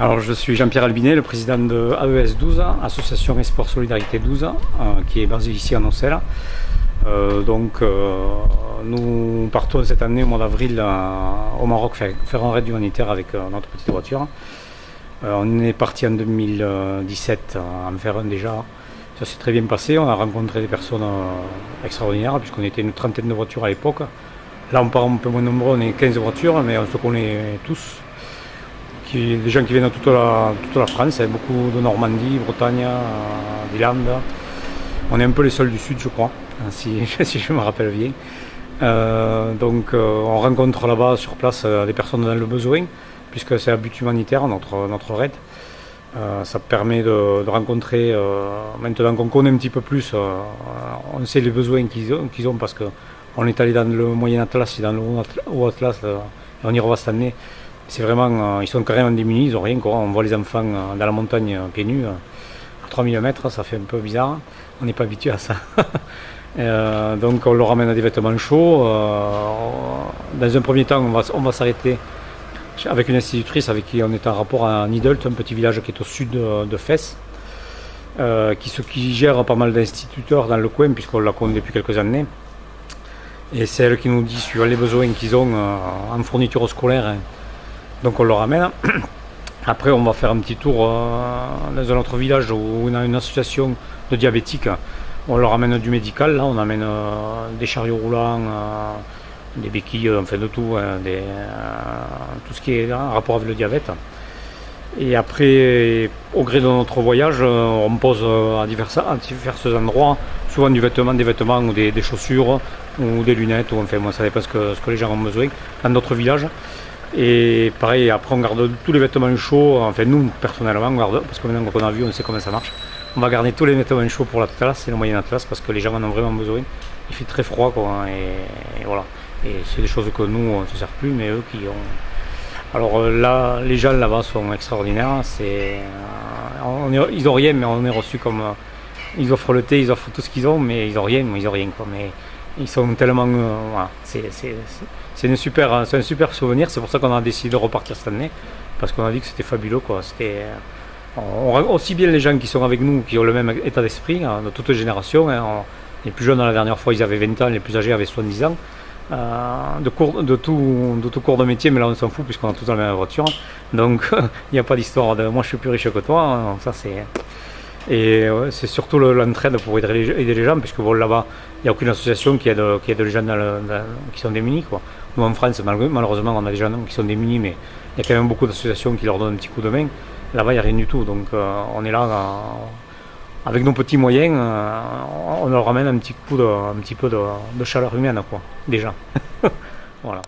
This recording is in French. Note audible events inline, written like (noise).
Alors je suis Jean-Pierre Albinet, le président de AES 12, Association Esport Solidarité 12, euh, qui est basée ici à Nocelle. Euh, donc euh, nous partons cette année au mois d'avril au Maroc faire, faire, un raid humanitaire avec notre petite voiture. on est parti en 2017 en faire un déjà. Ça s'est très bien passé, on a rencontré des personnes extraordinaires puisqu'on était une trentaine de voitures à l'époque. Là on part un peu moins nombreux, on est 15 voitures mais on se connaît tous des gens qui viennent de toute la, France, beaucoup de Normandie, Bretagne, euh, des Landes. On est un peu les seuls du sud, je crois, si, (laughs) si je me rappelle bien. Euh, donc euh, on rencontre là-bas sur place des personnes dans le besoin, puisque c'est un but humanitaire, notre, notre raid. ça permet de, rencontrer, maintenant qu'on connaît un petit peu plus, on sait les besoins qu'ils ont, parce qu'on est allé dans le Moyen Atlas et dans le Haut Atlas, et on y revoit cette année. C'est vraiment, euh, ils sont carrément démunis, ils n'ont rien quoi. On voit les enfants euh, dans la montagne euh, pieds nus, à 3000 mètres, ça fait un peu bizarre. On n'est pas habitué à ça. (laughs) donc on leur ramène des vêtements chauds. dans un premier temps, on va, s'arrêter avec une institutrice avec qui on est en rapport à Nidelt, un petit village qui est au sud de, Fès, qui, gère pas mal d'instituteurs dans le coin, puisqu'on la connaît depuis quelques années. Et c'est elle qui nous dit, suivant les besoins qu'ils ont en fourniture scolaire, donc on le ramène. (clears throat) Après, on va faire un petit tour euh, dans un autre village où on a une association de diabétiques. On leur amène du médical, là, on amène euh, des chariots roulants, euh, des béquilles, enfin de tout, hein, tout ce qui est en rapport avec le diabète. Et après, au gré de notre voyage, on pose à divers, endroits, souvent du vêtement, des vêtements ou des, chaussures ou des lunettes, ou enfin, moi, ça dépend ce que, ce que les gens ont besoin dans d'autres villages. Et pareil, après on garde tous les vêtements chauds, enfin nous personnellement on garde, parce que maintenant qu'on a vu, on sait comment ça marche. On va garder tous les vêtements chauds pour l'Atlas et le Moyen Atlas parce que les gens en ont vraiment besoin. Il fait très froid quoi, et, voilà. Et c'est des choses que nous on ne se sert plus, mais eux qui ont. Alors euh, là, les gens là-bas sont extraordinaires. C'est, euh, ils ont rien, mais on est reçu comme. Euh, ils offrent le thé, ils offrent tout ce qu'ils ont, mais ils ont rien, ils ont rien quoi. Mais ils sont tellement. voilà, c'est un super, souvenir. C'est pour ça qu'on a décidé de repartir cette année, parce qu'on a dit que c'était fabuleux. Quoi. C'était, on, aussi bien les gens qui sont avec nous, qui ont le même état d'esprit, hein, de toutes générations. Hein. les plus jeunes, la dernière fois, ils avaient 20 ans, les plus âgés avaient 70 ans. Euh, de, tout, de tout cours de métier, mais là on s'en fout puisqu'on a tous la même voiture. Donc (laughs) il n'y a pas d'histoire de moi je suis plus riche que toi. Hein. ça c'est et c'est surtout l'entraide pour aider les, gens, puisque bon, là-bas, il n'y a aucune association qui aide, qui aide les gens qui sont démunis. Quoi. Nous, en France, malheureusement, on a des gens qui sont démunis, mais il y a quand même beaucoup d'associations qui leur donnent un petit coup de main. Là-bas, il n'y a rien du tout. Donc, euh, on est là, euh, avec nos petits moyens, euh, on leur ramène un petit coup de, un petit peu de, de chaleur humaine, quoi, déjà. (laughs) voilà.